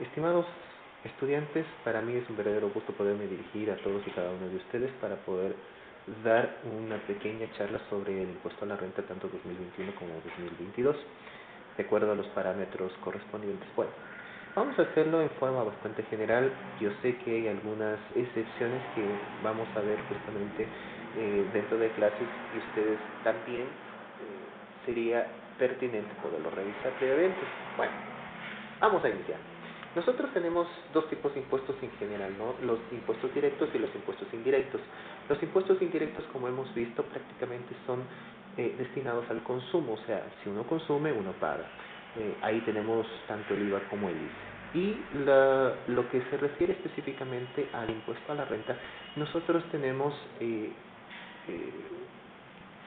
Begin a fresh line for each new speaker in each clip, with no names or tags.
Estimados estudiantes, para mí es un verdadero gusto poderme dirigir a todos y cada uno de ustedes para poder dar una pequeña charla sobre el impuesto a la renta tanto 2021 como 2022, de acuerdo a los parámetros correspondientes. Bueno, vamos a hacerlo en forma bastante general. Yo sé que hay algunas excepciones que vamos a ver justamente eh, dentro de clases y ustedes también eh, sería pertinente poderlo revisar previamente. Bueno, vamos a iniciar. Nosotros tenemos dos tipos de impuestos en general, ¿no? Los impuestos directos y los impuestos indirectos. Los impuestos indirectos, como hemos visto, prácticamente son eh, destinados al consumo, o sea, si uno consume, uno paga. Eh, ahí tenemos tanto el IVA como el ICE. Y la, lo que se refiere específicamente al impuesto a la renta, nosotros tenemos, eh, eh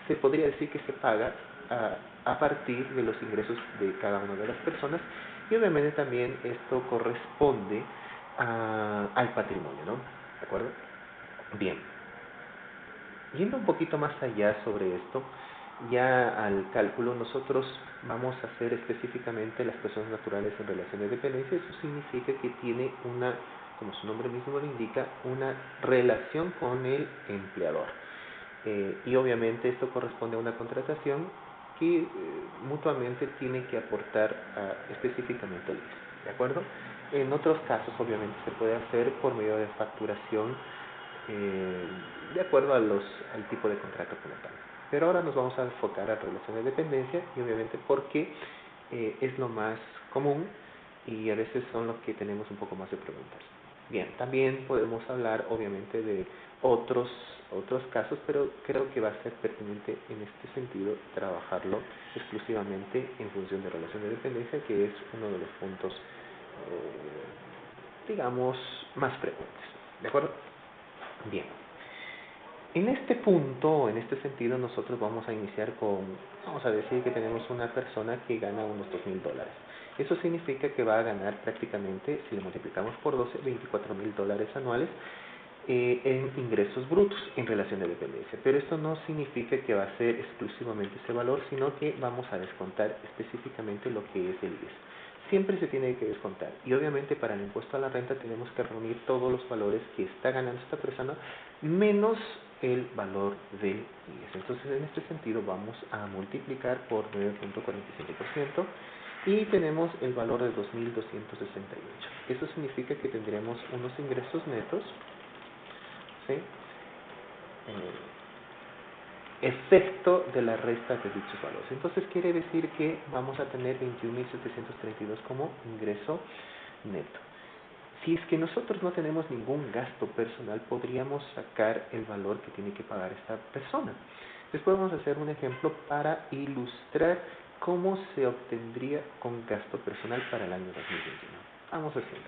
se podría decir que se paga a, a partir de los ingresos de cada una de las personas y obviamente también esto corresponde a, al patrimonio, ¿no? ¿De acuerdo? Bien. Yendo un poquito más allá sobre esto, ya al cálculo nosotros vamos a hacer específicamente las personas naturales en relación de dependencia. Eso significa que tiene una, como su nombre mismo lo indica, una relación con el empleador. Eh, y obviamente esto corresponde a una contratación que eh, mutuamente tienen que aportar específicamente el ICE, ¿de acuerdo? En otros casos, obviamente, se puede hacer por medio de facturación eh, de acuerdo a los, al tipo de contrato como tal. Pero ahora nos vamos a enfocar a relación de dependencia y obviamente porque eh, es lo más común y a veces son los que tenemos un poco más de preguntas. Bien, también podemos hablar obviamente de otros otros casos, pero creo que va a ser pertinente en este sentido trabajarlo exclusivamente en función de relación de dependencia, que es uno de los puntos, eh, digamos, más frecuentes. ¿De acuerdo? Bien. En este punto, en este sentido, nosotros vamos a iniciar con, vamos a decir que tenemos una persona que gana unos dos mil dólares. Eso significa que va a ganar prácticamente, si le multiplicamos por 12, 24 mil dólares anuales eh, en ingresos brutos en relación de dependencia. Pero esto no significa que va a ser exclusivamente ese valor, sino que vamos a descontar específicamente lo que es el IES. Siempre se tiene que descontar. Y obviamente para el impuesto a la renta tenemos que reunir todos los valores que está ganando esta persona menos el valor del IES. Entonces en este sentido vamos a multiplicar por 9.47% y tenemos el valor de 2.268. Eso significa que tendremos unos ingresos netos ¿sí? efecto de la resta de dichos valores. Entonces quiere decir que vamos a tener 21.732 como ingreso neto. Si es que nosotros no tenemos ningún gasto personal, podríamos sacar el valor que tiene que pagar esta persona. Después vamos a hacer un ejemplo para ilustrar cómo se obtendría con gasto personal para el año 2021. Vamos a hacerlo.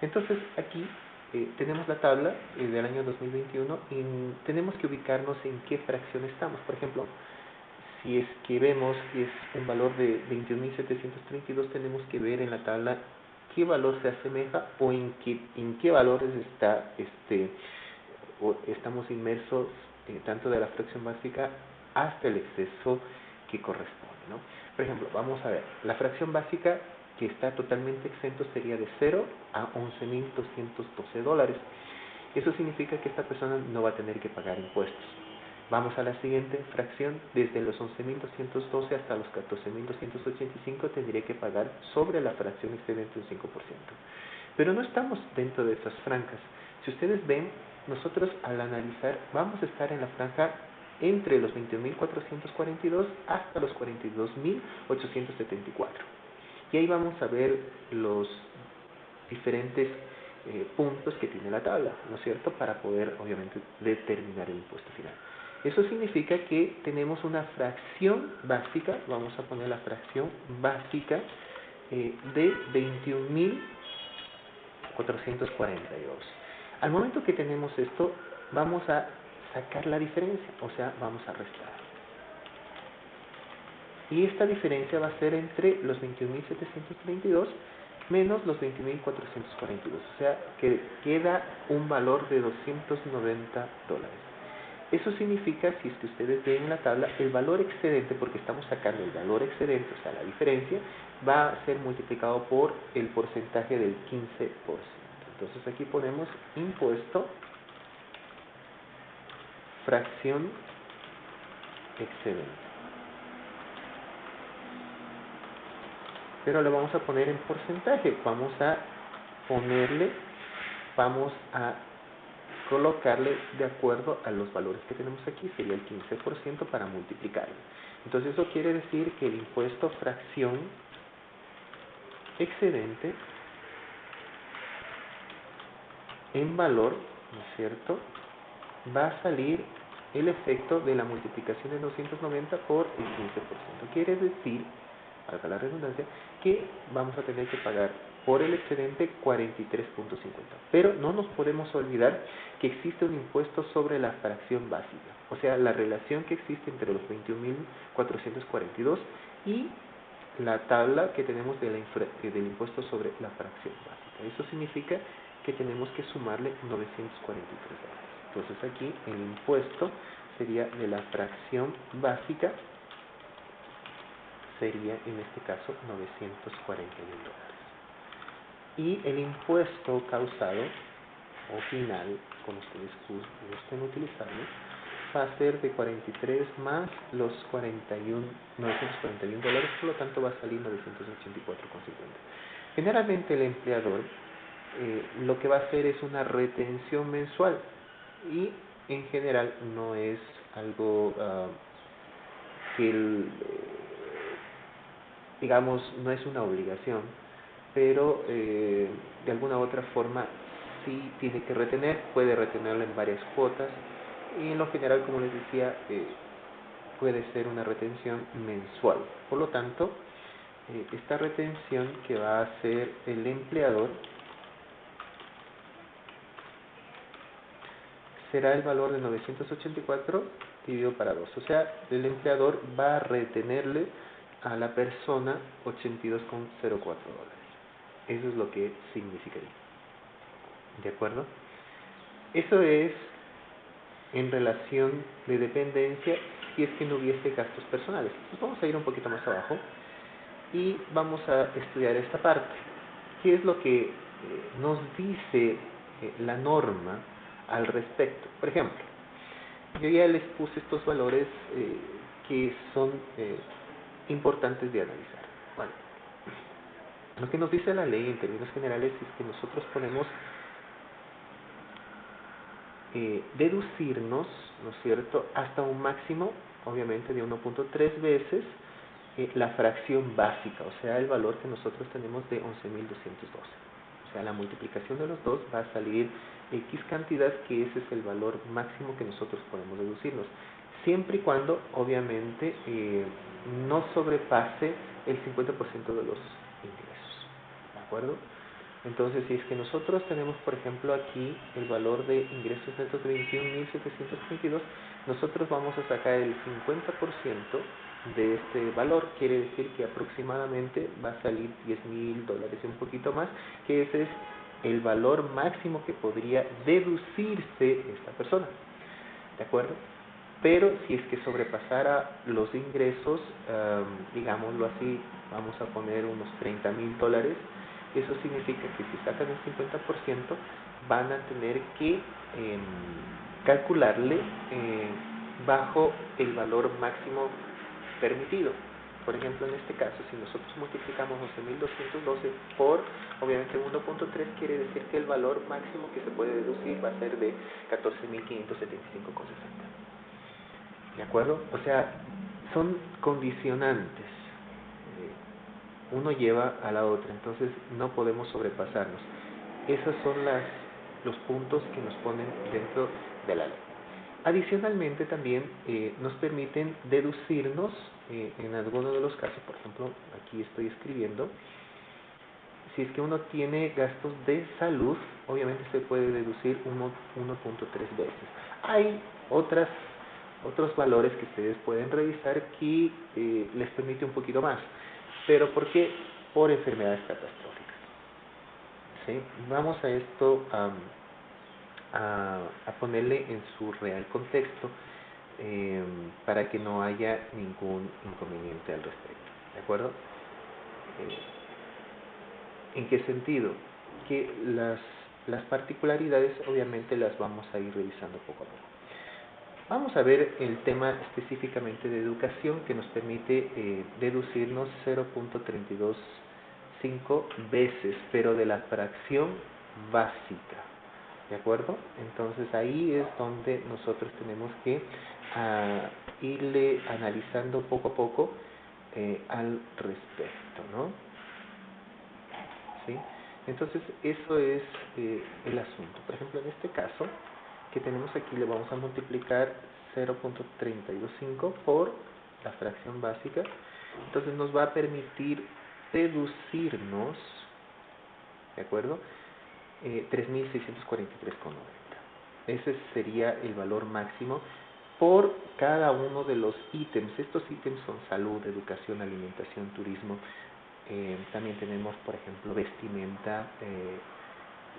Entonces aquí eh, tenemos la tabla eh, del año 2021 y tenemos que ubicarnos en qué fracción estamos. Por ejemplo, si es que vemos que es un valor de 21.732, tenemos que ver en la tabla qué valor se asemeja o en qué, en qué valores está este o estamos inmersos eh, tanto de la fracción básica hasta el exceso que corresponde. Por ejemplo, vamos a ver, la fracción básica que está totalmente exento sería de 0 a 11.212 dólares. Eso significa que esta persona no va a tener que pagar impuestos. Vamos a la siguiente fracción, desde los 11.212 hasta los 14.285 tendría que pagar sobre la fracción excedente un 5%. Pero no estamos dentro de esas franjas. Si ustedes ven, nosotros al analizar vamos a estar en la franja entre los 21.442 hasta los 42.874. Y ahí vamos a ver los diferentes eh, puntos que tiene la tabla, ¿no es cierto?, para poder obviamente determinar el impuesto final. Eso significa que tenemos una fracción básica, vamos a poner la fracción básica eh, de 21.442. Al momento que tenemos esto, vamos a sacar la diferencia, o sea, vamos a restar. Y esta diferencia va a ser entre los 21.732 menos los 20.442. O sea, que queda un valor de 290 dólares. Eso significa, si es que ustedes ven en la tabla, el valor excedente, porque estamos sacando el valor excedente, o sea, la diferencia, va a ser multiplicado por el porcentaje del 15%. Entonces aquí ponemos impuesto, fracción excedente. Pero lo vamos a poner en porcentaje. Vamos a ponerle, vamos a colocarle de acuerdo a los valores que tenemos aquí, sería el 15% para multiplicarlo. Entonces eso quiere decir que el impuesto fracción excedente en valor, ¿no es cierto?, va a salir el efecto de la multiplicación de 290 por el 15%. Quiere decir, para la redundancia, que vamos a tener que pagar por el excedente 43.50. Pero no nos podemos olvidar que existe un impuesto sobre la fracción básica, o sea, la relación que existe entre los 21.442 y la tabla que tenemos eh, del impuesto sobre la fracción básica. Eso significa que tenemos que sumarle 943 dólares. Entonces aquí el impuesto sería de la fracción básica, sería en este caso 941 dólares y el impuesto causado o final, como ustedes gusten utilizarlo, va a ser de 43 más los 41, 941 dólares, por lo tanto va a salir 984,50. Generalmente el empleador eh, lo que va a hacer es una retención mensual y en general no es algo uh, que, el, eh, digamos, no es una obligación, pero eh, de alguna u otra forma sí tiene que retener, puede retenerlo en varias cuotas y en lo general, como les decía, eh, puede ser una retención mensual. Por lo tanto, eh, esta retención que va a hacer el empleador será el valor de 984 dividido para 2. O sea, el empleador va a retenerle a la persona 82,04 dólares. Eso es lo que significaría. ¿De acuerdo? Eso es en relación de dependencia si es que no hubiese gastos personales. vamos a ir un poquito más abajo y vamos a estudiar esta parte. ¿Qué es lo que eh, nos dice eh, la norma al respecto? Por ejemplo, yo ya les puse estos valores eh, que son importantes de analizar. Bueno, lo que nos dice la ley en términos generales es que nosotros podemos eh, deducirnos, ¿no es cierto?, hasta un máximo, obviamente, de 1.3 veces eh, la fracción básica, o sea, el valor que nosotros tenemos de 11.212. O sea, la multiplicación de los dos va a salir X cantidad, que ese es el valor máximo que nosotros podemos deducirnos, siempre y cuando, obviamente, eh, no sobrepase el 50% de los acuerdo? Entonces, si es que nosotros tenemos, por ejemplo, aquí el valor de ingresos netos de 21.722, nosotros vamos a sacar el 50% de este valor. Quiere decir que aproximadamente va a salir 10.000 dólares y un poquito más, que ese es el valor máximo que podría deducirse esta persona. ¿De acuerdo? Pero si es que sobrepasara los ingresos, digámoslo así, vamos a poner unos 30.000 dólares, eso significa que si sacan el 50% van a tener que em, calcularle eh, bajo el valor máximo permitido. Por ejemplo, en este caso, si nosotros multiplicamos 12.212 por, obviamente, 1.3, quiere decir que el valor máximo que se puede deducir va a ser de 14.575,60. ¿De acuerdo? O sea, son condicionantes uno lleva a la otra, entonces no podemos sobrepasarnos. Esos son las, los puntos que nos ponen dentro de la ley. Adicionalmente también eh, nos permiten deducirnos eh, en algunos de los casos, por ejemplo, aquí estoy escribiendo, si es que uno tiene gastos de salud, obviamente se puede deducir 1.3 veces. Hay otras, otros valores que ustedes pueden revisar que eh, les permite un poquito más. ¿Pero por qué? Por enfermedades catastróficas. ¿Sí? Vamos a esto a, ponerle en su real contexto eh, para que no haya ningún inconveniente al respecto. ¿De acuerdo? Eh, ¿En qué sentido? Que las, las particularidades obviamente las vamos a ir revisando poco a poco. Vamos a ver el tema específicamente de educación que nos permite eh, deducirnos 0.325 veces, pero de la fracción básica. ¿De acuerdo? Entonces ahí es donde nosotros tenemos que ah, irle analizando poco a poco eh, al respecto, ¿no? ¿Sí? Entonces eso es eh, el asunto. Por ejemplo, en este caso, que tenemos aquí le vamos a multiplicar 0.325 por la fracción básica. Entonces nos va a permitir deducirnos, ¿de acuerdo? Eh, 3.643,90. Ese sería el valor máximo por cada uno de los ítems. Estos ítems son salud, educación, alimentación, turismo. Eh, también tenemos, por ejemplo, vestimenta, eh,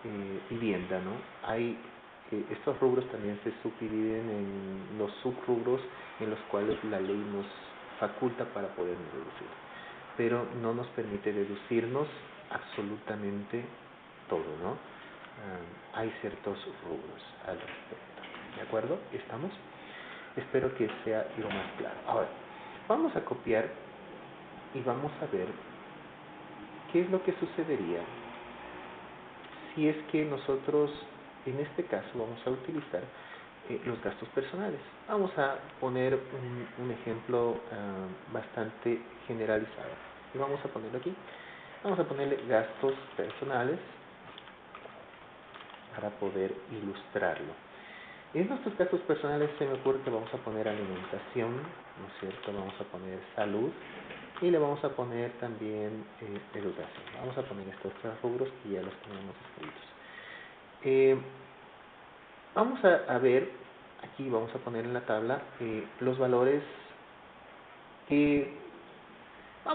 eh, vivienda, ¿no? Hay estos rubros también se subdividen en los subrubros en los cuales la ley nos faculta para poder deducir, pero no nos permite deducirnos absolutamente todo, ¿no? Ah, hay ciertos rubros al respecto, ¿de acuerdo? ¿Estamos? Espero que sea lo más claro. Ahora, vamos a copiar y vamos a ver qué es lo que sucedería si es que nosotros en este caso vamos a utilizar eh, los gastos personales. Vamos a poner un, ejemplo ah, bastante generalizado. Y vamos a ponerlo aquí. Vamos a ponerle gastos personales para poder ilustrarlo. En nuestros gastos personales se me ocurre que vamos a poner alimentación, ¿no es cierto? Vamos a poner salud y le vamos a poner también eh, educación. Vamos a poner estos tres rubros que ya los tenemos escritos. Eh, vamos a, ver, aquí vamos a poner en la tabla eh, los valores que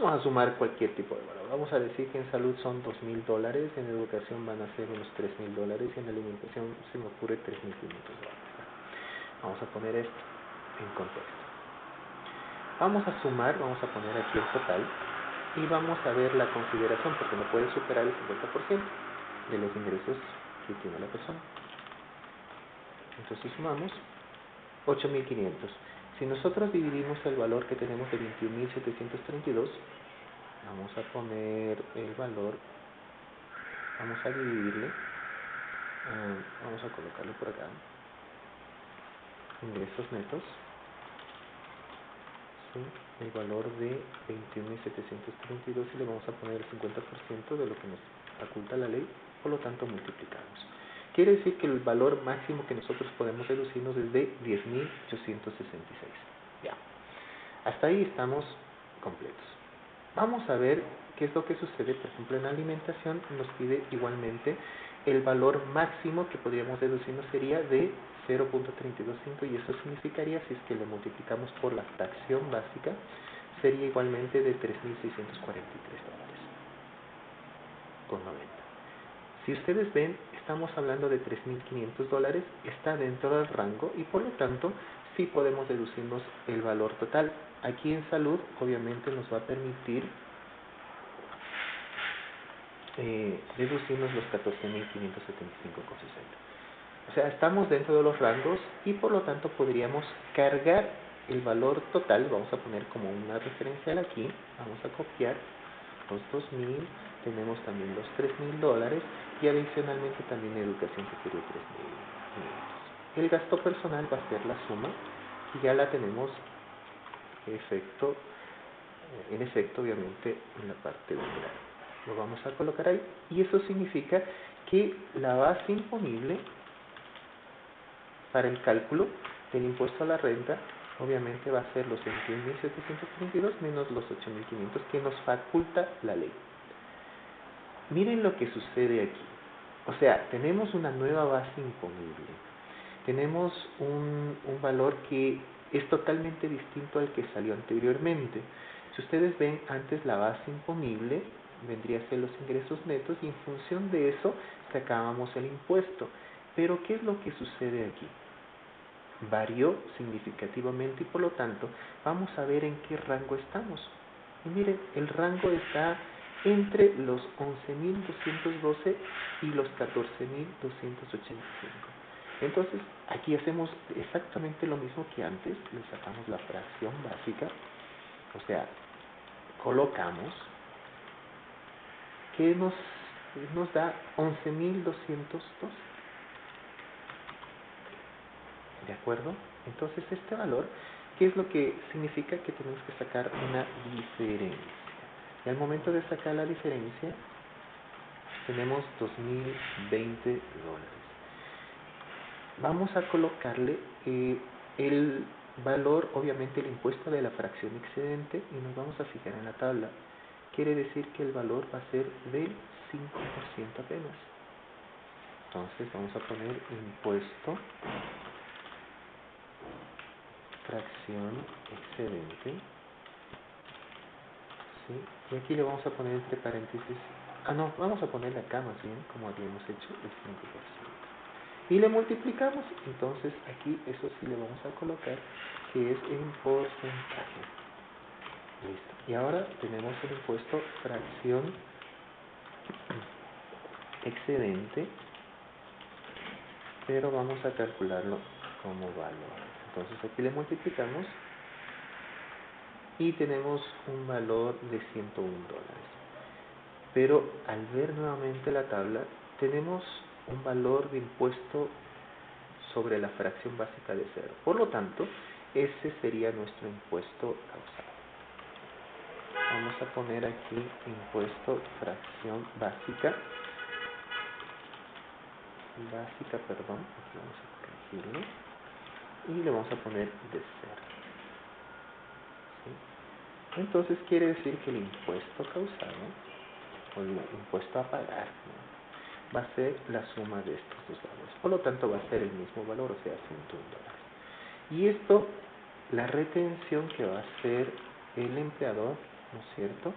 vamos a sumar cualquier tipo de valor. Vamos a decir que en salud son dos mil dólares, en educación van a ser unos tres mil dólares y en alimentación se me ocurre tres mil dólares. Vamos a poner esto en contexto. Vamos a sumar, vamos a poner aquí el total y vamos a ver la consideración porque no puede superar el 50% de los ingresos que tiene la persona. Entonces sumamos 8.500. Si nosotros dividimos el valor que tenemos de 21.732, vamos a poner el valor, vamos a dividirle, ah, vamos a colocarlo por acá, ingresos netos, el valor de 21.732 y le vamos a poner el 50% de lo que nos faculta la ley, por lo tanto multiplicamos. Quiere decir que el valor máximo que nosotros podemos deducirnos es de 10.866. Ya. Hasta ahí estamos completos. Vamos a ver qué es lo que sucede, por ejemplo, en alimentación nos pide igualmente el valor máximo que podríamos deducirnos sería de 0.325 y eso significaría, si es que lo multiplicamos por la fracción básica, sería igualmente de 3.643 dólares con 90. Si ustedes ven, estamos hablando de 3.500 dólares, está dentro del rango y por lo tanto sí podemos deducirnos el valor total. Aquí en salud obviamente nos va a permitir eh, deducirnos los 14.575,60. O sea, estamos dentro de los rangos y por lo tanto podríamos cargar el valor total, vamos a poner como una referencial aquí, vamos a copiar los 2.000, tenemos también los 3.000 dólares y adicionalmente también educación que sería 3.000 El gasto personal va a ser la suma y ya la tenemos efecto, en efecto obviamente en la parte de Lo vamos a colocar ahí y eso significa que la base imponible para el cálculo del impuesto a la renta obviamente va a ser los 21.732 menos los 8.500 que nos faculta la ley. Miren lo que sucede aquí. O sea, tenemos una nueva base imponible. Tenemos un, un valor que es totalmente distinto al que salió anteriormente. Si ustedes ven, antes la base imponible vendría a ser los ingresos netos y en función de eso sacábamos el impuesto. Pero ¿qué es lo que sucede aquí? Varió significativamente y por lo tanto vamos a ver en qué rango estamos. Y miren, el rango está entre los 11.212 y los 14.285. Entonces, aquí hacemos exactamente lo mismo que antes, le sacamos la fracción básica, o sea, colocamos que nos, da 11.212. ¿De acuerdo? Entonces, este valor, ¿qué es lo que significa? Que tenemos que sacar una diferencia. Y al momento de sacar la diferencia, tenemos 2.020 dólares. Vamos a colocarle eh, el valor, obviamente el impuesto de la fracción excedente y nos vamos a fijar en la tabla. Quiere decir que el valor va a ser del 5% apenas. Entonces vamos a poner impuesto fracción excedente y aquí le vamos a poner entre paréntesis, ah no, vamos a ponerle acá más bien, como habíamos hecho, el 5%. Y le multiplicamos, entonces aquí eso sí le vamos a colocar, que es en porcentaje. Listo. Y ahora tenemos el impuesto fracción excedente, pero vamos a calcularlo como valor. Entonces aquí le multiplicamos y tenemos un valor de 101 dólares. Pero al ver nuevamente la tabla, tenemos un valor de impuesto sobre la fracción básica de cero. Por lo tanto, ese sería nuestro impuesto causado. Vamos a poner aquí impuesto fracción básica. Básica, perdón, aquí vamos a corregirlo. Y le vamos a poner de cero. Entonces quiere decir que el impuesto causado, o el impuesto a pagar, va a ser la suma de estos dos valores. Por lo tanto, va a ser el mismo valor, o sea, 101 dólares. Y esto, la retención que va a hacer el empleador, ¿no es cierto?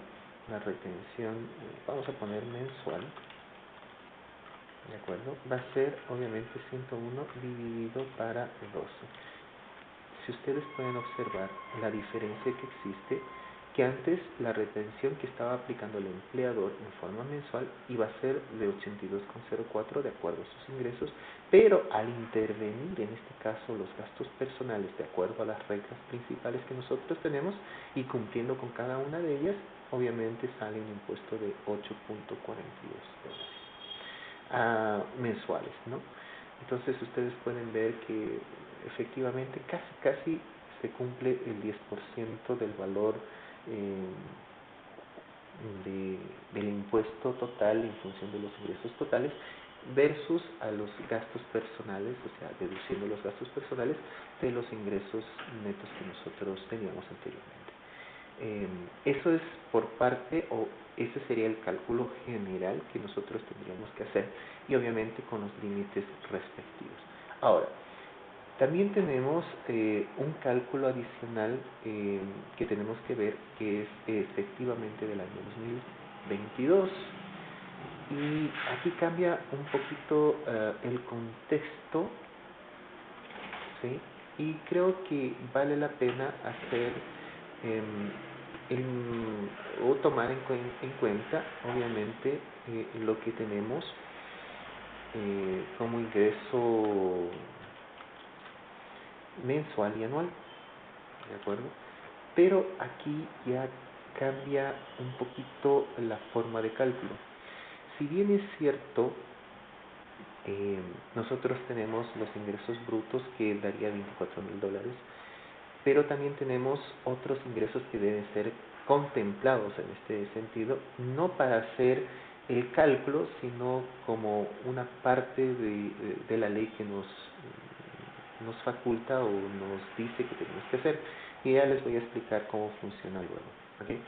La retención, vamos a poner mensual, ¿de acuerdo? Va a ser obviamente 101 dividido para 12. Si ustedes pueden observar la diferencia que existe que antes la retención que estaba aplicando el empleador en forma mensual iba a ser de 82,04 de acuerdo a sus ingresos, pero al intervenir en este caso los gastos personales de acuerdo a las reglas principales que nosotros tenemos y cumpliendo con cada una de ellas, obviamente sale un impuesto de 8.42 dólares ah, mensuales, ¿no? Entonces ustedes pueden ver que efectivamente casi casi se cumple el 10% del valor de, del impuesto total en función de los ingresos totales versus a los gastos personales, o sea, deduciendo los gastos personales de los ingresos netos que nosotros teníamos anteriormente. Eh, eso es por parte, o ese sería el cálculo general que nosotros tendríamos que hacer y obviamente con los límites respectivos. Ahora, también tenemos eh, un cálculo adicional eh, que tenemos que ver, que es efectivamente del año 2022. Y aquí cambia un poquito eh, el contexto, ¿sí? y creo que vale la pena hacer em, o tomar en, en cuenta, obviamente, lo que tenemos como ingreso mensual y anual. ¿De acuerdo? Pero aquí ya cambia un poquito la forma de cálculo. Si bien es cierto, eh, nosotros tenemos los ingresos brutos que daría 24 mil dólares, pero también tenemos otros ingresos que deben ser contemplados en este sentido, no para hacer el cálculo, sino como una parte de, de la ley que nos nos faculta o nos dice que tenemos que hacer. Y ya les voy a explicar cómo funciona luego. ¿okay?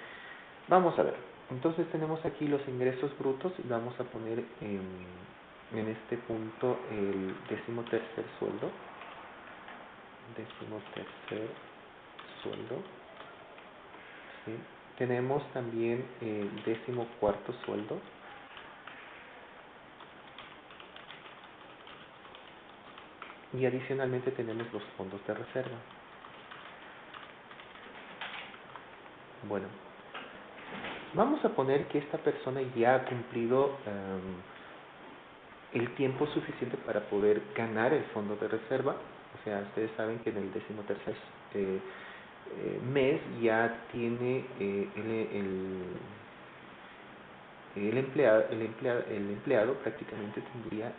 Vamos a ver, entonces tenemos aquí los ingresos brutos y vamos a poner en, en este punto el décimo tercer sueldo, décimo tercer sueldo, tenemos también el décimo cuarto sueldo, y adicionalmente tenemos los fondos de reserva. Bueno, vamos a poner que esta persona ya ha cumplido em, el tiempo suficiente para poder ganar el fondo de reserva. O sea, ustedes saben que en el décimo tercer eh, eh, mes ya tiene eh, el, el, empleado, el, empleado, el empleado prácticamente tendría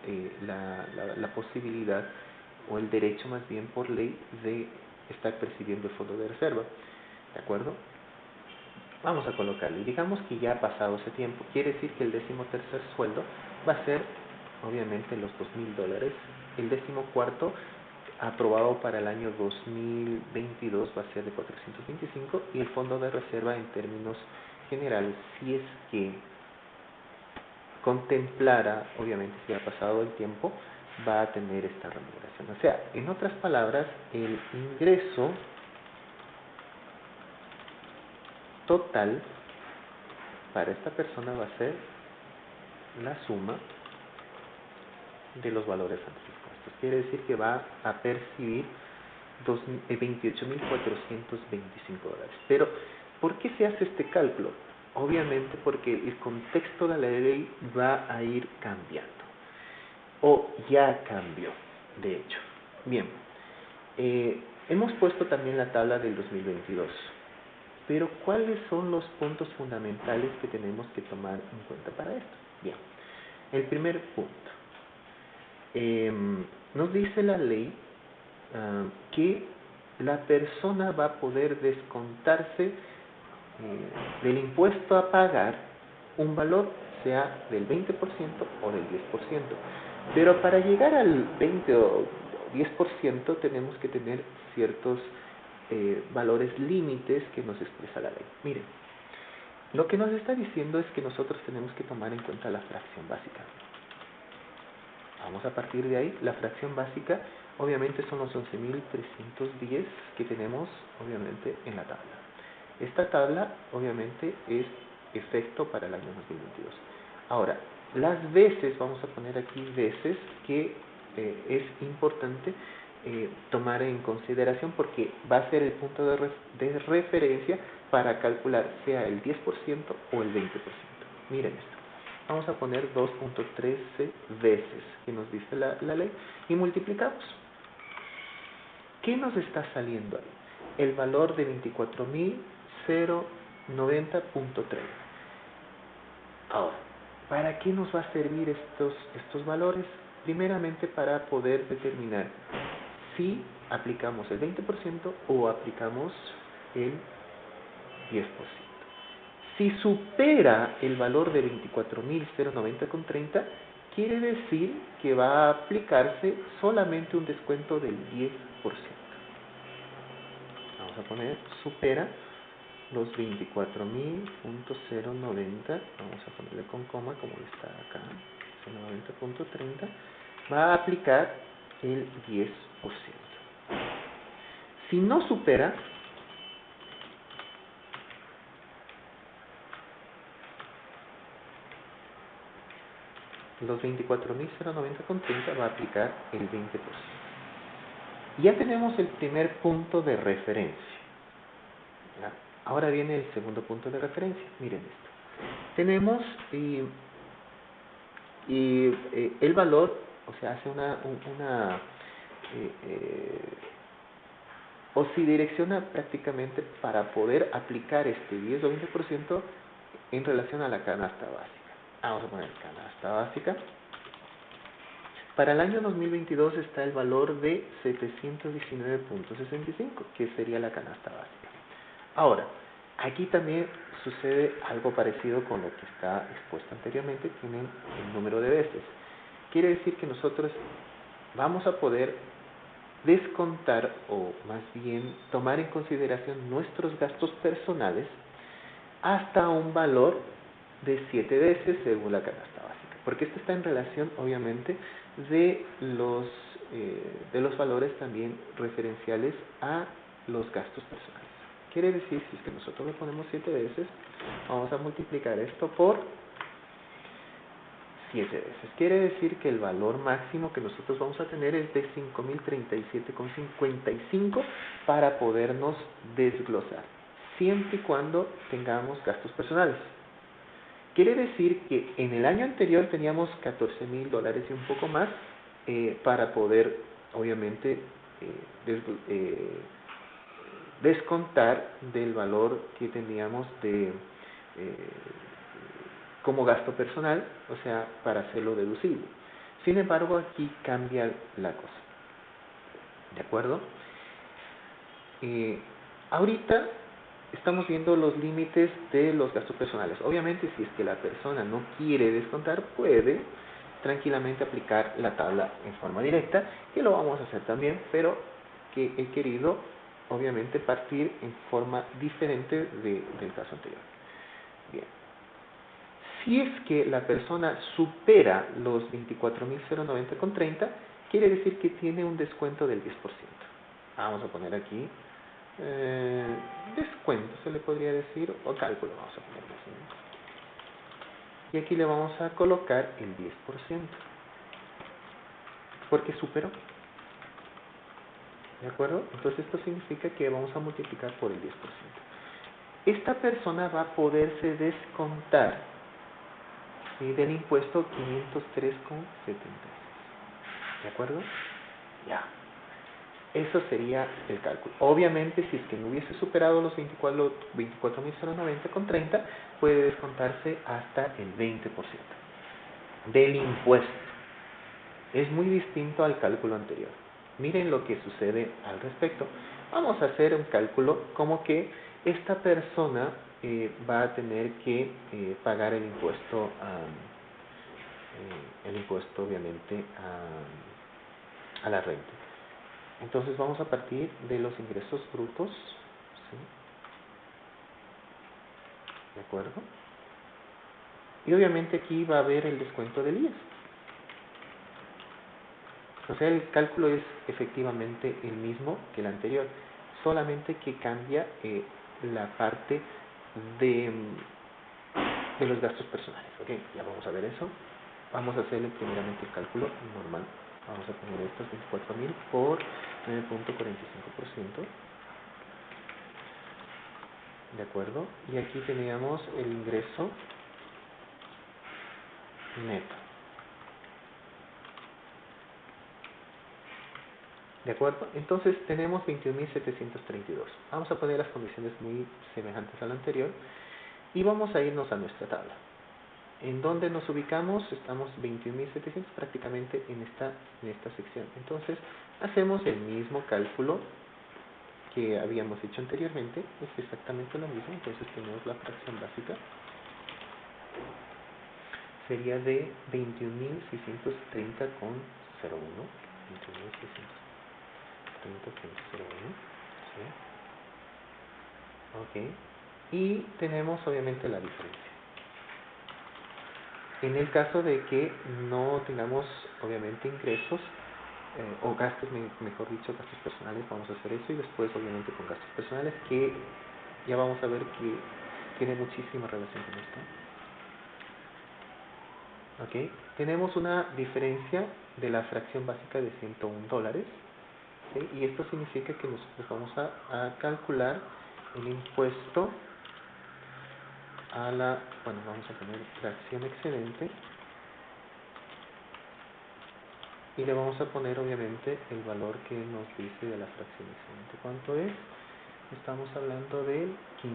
la, la, la posibilidad o el derecho más bien por ley de estar percibiendo el fondo de reserva. ¿De acuerdo? Vamos a colocarlo. Y digamos que ya ha pasado ese tiempo. Quiere decir que el décimo tercer sueldo va a ser, obviamente, los dos mil dólares. El décimo cuarto, aprobado para el año 2022, va a ser de 425. Y el fondo de reserva, en términos generales, si es que contemplara, obviamente, si ha pasado el tiempo, va a tener esta remuneración. O sea, en otras palabras, el ingreso total para esta persona va a ser la suma de los valores antes. Quiere decir que va a percibir 28.425 eh, dólares. Pero, ¿por qué se hace este cálculo? Obviamente porque el contexto de la ley va a ir cambiando. O ya cambió, de hecho. Bien, eh, hemos puesto también la tabla del 2022. Pero ¿cuáles son los puntos fundamentales que tenemos que tomar en cuenta para esto? Bien, el primer punto. Em, nos dice la ley ah, que la persona va a poder descontarse eh, del impuesto a pagar un valor, sea del 20% o del 10%. Pero para llegar al 20 o 10% tenemos que tener ciertos eh, valores límites que nos expresa la ley. Miren, lo que nos está diciendo es que nosotros tenemos que tomar en cuenta la fracción básica. Vamos a partir de ahí. La fracción básica obviamente son los 11.310 que tenemos obviamente en la tabla. Esta tabla obviamente es efecto para el año 2022. Ahora, las veces, vamos a poner aquí veces que eh, es importante eh, tomar en consideración porque va a ser el punto de, referencia para calcular sea el 10% o el 20%. Miren esto. Vamos a poner 2.13 veces que nos dice la, la ley y multiplicamos. ¿Qué nos está saliendo ahí? El valor de 24.090.30. Ahora, ¿para qué nos va a servir estos, estos valores? Primeramente para poder determinar si aplicamos el 20% o aplicamos el 10%. Si supera el valor de 24.090,30, quiere decir que va a aplicarse solamente un descuento del 10%. Vamos a poner supera los 24.090, vamos a ponerle con coma como está acá, 90.30, va a aplicar el 10%. Si no supera, los 24.090,30 va a aplicar el 20%. Ya tenemos el primer punto de referencia. Ahora viene el segundo punto de referencia. Miren esto. Tenemos y, eh, el valor, o sea, hace una, una eh, eh, o si direcciona prácticamente para poder aplicar este 10 o 20% en relación a la canasta básica. Vamos a poner canasta básica. Para el año 2022 está el valor de 719.65, que sería la canasta básica. Ahora, aquí también sucede algo parecido con lo que está expuesto anteriormente, tienen el número de veces. Quiere decir que nosotros vamos a poder descontar o más bien tomar en consideración nuestros gastos personales hasta un valor de 7 veces según la canasta básica, porque esto está en relación obviamente de los, eh, de los valores también referenciales a los gastos personales. Quiere decir, si es que nosotros le ponemos 7 veces, vamos a multiplicar esto por siete veces. Quiere decir que el valor máximo que nosotros vamos a tener es de 5.037,55 para podernos desglosar, siempre y cuando tengamos gastos personales. Quiere decir que en el año anterior teníamos 14 mil dólares y un poco más eh, para poder, obviamente, eh, eh, descontar del valor que teníamos de como gasto personal, o sea, para hacerlo deducible. Sin embargo, aquí cambia la cosa. ¿De acuerdo? ahorita estamos viendo los límites de los gastos personales. Obviamente, si es que la persona no quiere descontar, puede tranquilamente aplicar la tabla en forma directa, que lo vamos a hacer también, pero que he querido, obviamente, partir en forma diferente del caso anterior. Bien. Si es que la persona supera los 24.090,30, quiere decir que tiene un descuento del 10%. Vamos a poner aquí eh, descuento, se le podría decir, o cálculo, vamos a ponerlo así. Y aquí le vamos a colocar el 10%, porque superó. ¿De acuerdo? Entonces esto significa que vamos a multiplicar por el 10%. Esta persona va a poderse descontar del impuesto 503,76. ¿De acuerdo? Ya. Eso sería el cálculo. Obviamente, si es que no hubiese superado los 24.090 con 30, puede descontarse hasta el 20% del impuesto. Es muy distinto al cálculo anterior. Miren lo que sucede al respecto. Vamos a hacer un cálculo como que esta persona eh, va a tener que eh, pagar el impuesto, eh, el impuesto obviamente a, la renta. Entonces vamos a partir de los ingresos brutos. ¿sí? ¿De acuerdo? Y obviamente aquí va a haber el descuento del IES. O sea, el cálculo es efectivamente el mismo que el anterior, solamente que cambia eh, la parte de, de los gastos personales. ¿Ok? Ya vamos a ver eso. Vamos a hacer primeramente el cálculo normal. Vamos a poner estos 24.000 por 9.45%. ¿De acuerdo? Y aquí teníamos el ingreso neto. ¿De acuerdo? Entonces tenemos 21.732. Vamos a poner las condiciones muy semejantes a la anterior y vamos a irnos a nuestra tabla. ¿En dónde nos ubicamos? Estamos 21.700 prácticamente en esta, en esta sección. Entonces, hacemos el mismo cálculo que habíamos hecho anteriormente. Es exactamente lo mismo. Entonces, tenemos la fracción básica. Sería de 21.630,01. 21.630,01. Ok. Y tenemos obviamente la diferencia. En el caso de que no tengamos, obviamente, ingresos eh, o gastos, mejor dicho, gastos personales, vamos a hacer eso y después, obviamente, con gastos personales, que ya vamos a ver que tiene muchísima relación con esto. ¿Ok? Tenemos una diferencia de la fracción básica de 101 dólares. Y esto significa que nosotros vamos a, calcular el impuesto a la, bueno, vamos a poner fracción excedente y le vamos a poner obviamente el valor que nos dice de la fracción excedente. ¿Cuánto es? Estamos hablando del 15%.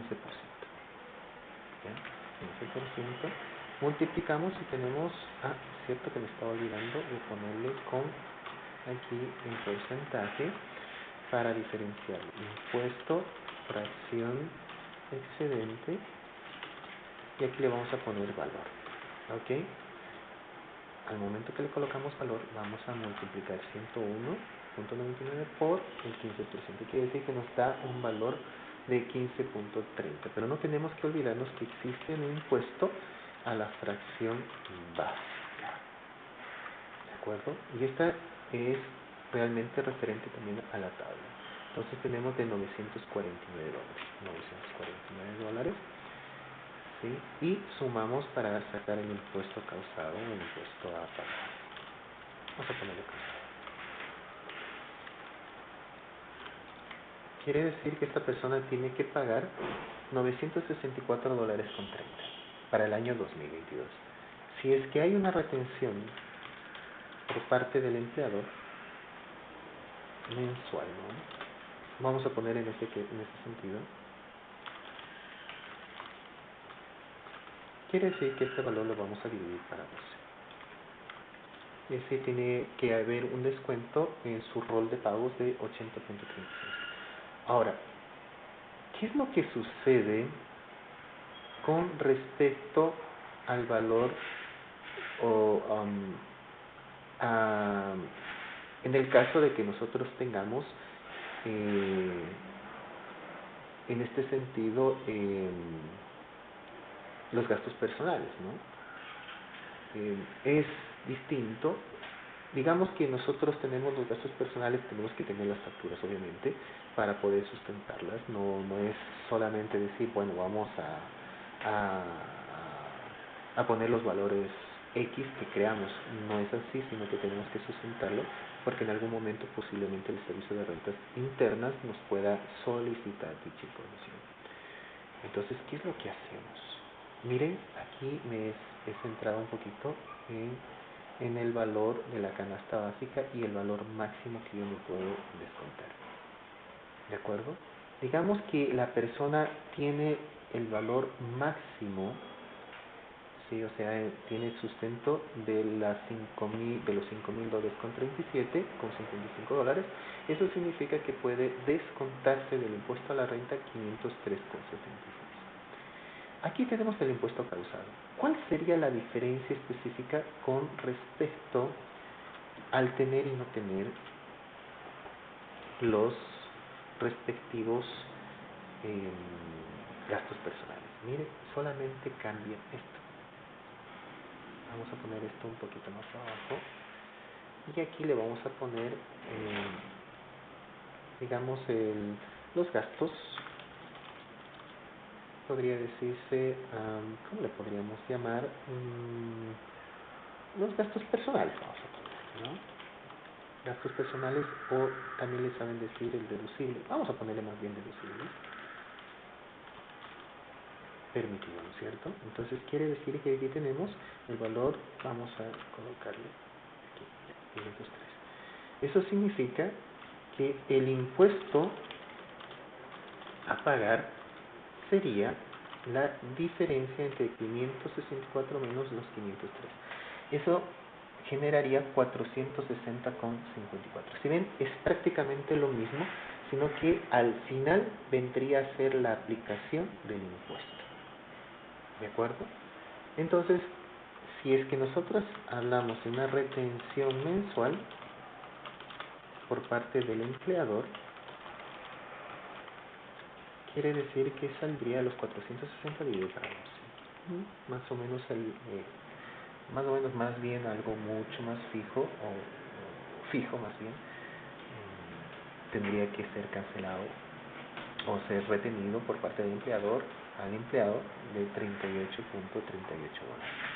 ¿Ya? 15%. Multiplicamos y tenemos, ah, cierto que me estaba olvidando de ponerle con aquí el porcentaje para diferenciar impuesto, fracción excedente y aquí le vamos a poner valor ok al momento que le colocamos valor vamos a multiplicar 101.99 por el 15% quiere decir que nos da un valor de 15.30 pero no tenemos que olvidarnos que existe un impuesto a la fracción básica ¿de acuerdo? y esta es realmente referente también a la tabla entonces tenemos de 949 dólares 949 dólares ¿sí? y sumamos para sacar el impuesto causado el impuesto a pagar. Vamos a ponerlo. Quiere decir que esta persona tiene que pagar 964 dólares con 30 para el año 2022. Si es que hay una retención por parte del empleador mensual, ¿no? Vamos a poner en ese, en ese sentido. Quiere decir que este valor lo vamos a dividir para 12. Ese tiene que haber un descuento en su rol de pagos de 80.36. Ahora, ¿qué es lo que sucede con respecto al valor o um, en el caso de que nosotros tengamos eh, en este sentido eh, los gastos personales, ¿no? Eh, es distinto digamos que nosotros tenemos los gastos personales, tenemos que tener las facturas obviamente para poder sustentarlas, no, no es solamente decir, bueno, vamos a, a, a poner los valores X que creamos, no es así, sino que tenemos que sustentarlo porque en algún momento posiblemente el servicio de rentas internas nos pueda solicitar dicha información. Entonces, ¿qué es lo que hacemos? Miren, aquí me he centrado un poquito en en el valor de la canasta básica y el valor máximo que yo me puedo descontar. ¿De acuerdo? Digamos que la persona tiene el valor máximo, sí, o sea, tiene sustento de, las 5 de los 5 mil dólares con 37, con 55 dólares. Eso significa que puede descontarse del impuesto a la renta 503,76. Aquí tenemos el impuesto causado. ¿Cuál sería la diferencia específica con respecto al tener y no tener los respectivos em, gastos personales? Mire, solamente cambia esto. Vamos a poner esto un poquito más abajo. Y aquí le vamos a poner, em, digamos, los gastos podría decirse, ¿cómo le podríamos llamar? Mm, los gastos personales, vamos a poner, ¿no? Gastos personales o también le saben decir el deducible. Vamos a ponerle más bien deducible. Permitido, ¿no es cierto? Entonces quiere decir que aquí tenemos el valor, vamos a colocarle aquí, 503. Eso significa que el impuesto a pagar sería la diferencia entre 564 menos los 503. Eso generaría 460,54. Si ven, es prácticamente lo mismo, sino que al final vendría a ser la aplicación del impuesto. ¿De acuerdo? Entonces, si es que nosotros hablamos de una retención mensual por parte del empleador, quiere decir que saldría a los 460 dividido para 12. Más o menos el, eh, más o menos más bien algo mucho más fijo o, fijo más bien mm, tendría que ser cancelado o ser retenido por parte del empleador al empleado de 38.38 dólares.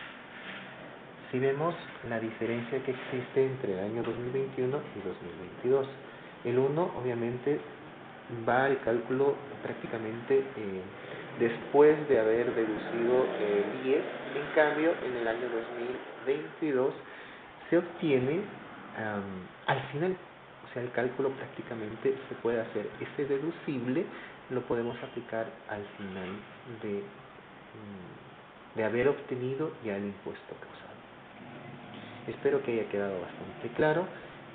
Si vemos la diferencia que existe entre el año 2021 y 2022, el 1 obviamente va al cálculo prácticamente eh, después de haber deducido el IES. En cambio, en el año 2022 se obtiene al final, o sea, el cálculo prácticamente se puede hacer. Ese deducible lo podemos aplicar al final de, mm, de haber obtenido ya el impuesto causado. Espero que haya quedado bastante claro.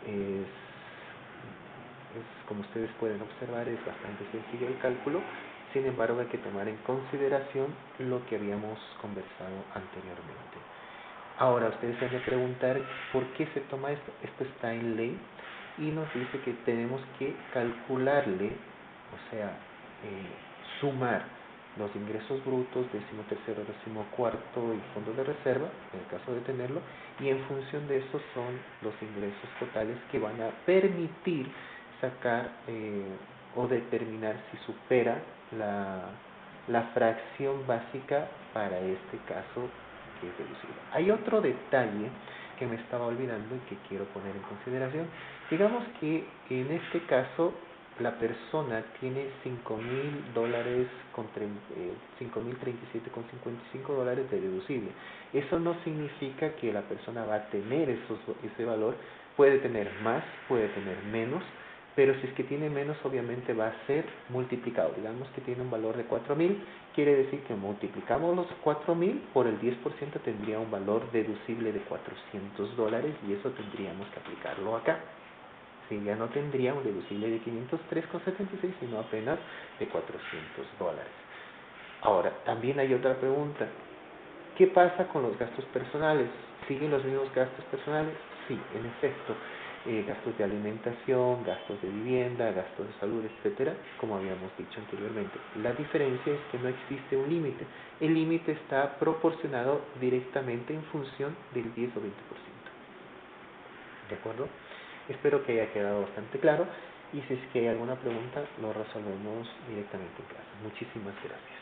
Es como ustedes pueden observar, es bastante sencillo el cálculo, sin embargo hay que tomar en consideración lo que habíamos conversado anteriormente. Ahora, ustedes se van a preguntar por qué se toma esto. Esto está en ley y nos dice que tenemos que calcularle, o sea, eh, sumar los ingresos brutos, décimo tercero, décimo cuarto y fondo de reserva, en el caso de tenerlo, y en función de eso son los ingresos totales que van a permitir sacar eh, o determinar si supera la, la fracción básica para este caso que es deducible. Hay otro detalle que me estaba olvidando y que quiero poner en consideración. Digamos que en este caso la persona tiene 5 mil dólares con eh, 5 mil 37 con 55 dólares de deducible. Eso no significa que la persona va a tener esos, ese valor, puede tener más, puede tener menos, pero si es que tiene menos obviamente va a ser multiplicado. Digamos que tiene un valor de 4.000, quiere decir que multiplicamos los 4.000 por el 10% tendría un valor deducible de 400 dólares y eso tendríamos que aplicarlo acá. Si ya no tendría un deducible de 503,76 sino apenas de 400 dólares. Ahora, también hay otra pregunta. ¿Qué pasa con los gastos personales? ¿Siguen los mismos gastos personales? Sí, en efecto eh, gastos de alimentación, gastos de vivienda, gastos de salud, etcétera, como habíamos dicho anteriormente. La diferencia es que no existe un límite. El límite está proporcionado directamente en función del 10 o 20%. ¿De acuerdo? Espero que haya quedado bastante claro y si es que hay alguna pregunta lo resolvemos directamente en clase. Muchísimas gracias.